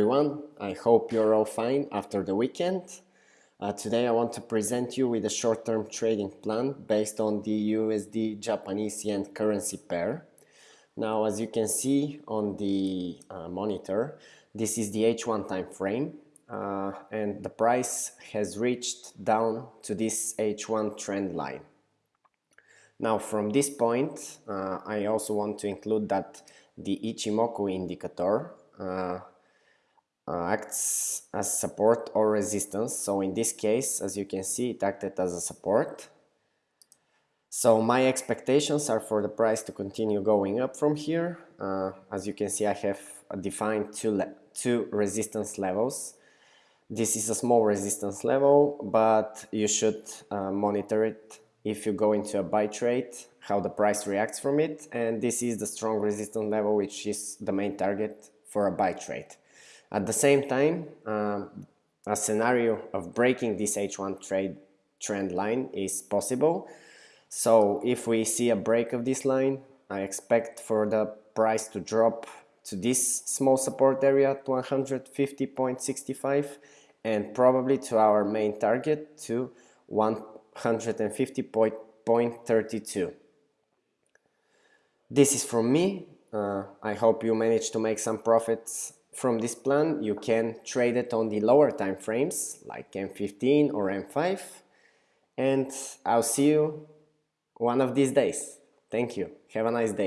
everyone, I hope you're all fine after the weekend. Uh, today I want to present you with a short-term trading plan based on the USD Japanese yen currency pair. Now as you can see on the uh, monitor, this is the H1 time frame uh, and the price has reached down to this H1 trend line. Now from this point, uh, I also want to include that the Ichimoku indicator uh, acts as support or resistance. So in this case, as you can see, it acted as a support. So my expectations are for the price to continue going up from here. Uh, as you can see, I have defined two, two resistance levels. This is a small resistance level, but you should uh, monitor it if you go into a buy trade, how the price reacts from it. And this is the strong resistance level, which is the main target for a buy trade. At the same time, um, a scenario of breaking this H1 trade trend line is possible. So if we see a break of this line, I expect for the price to drop to this small support area at 150.65 and probably to our main target to 150.32. This is from me. Uh, I hope you managed to make some profits from this plan, you can trade it on the lower time frames like M15 or M5 and I'll see you one of these days. Thank you. Have a nice day.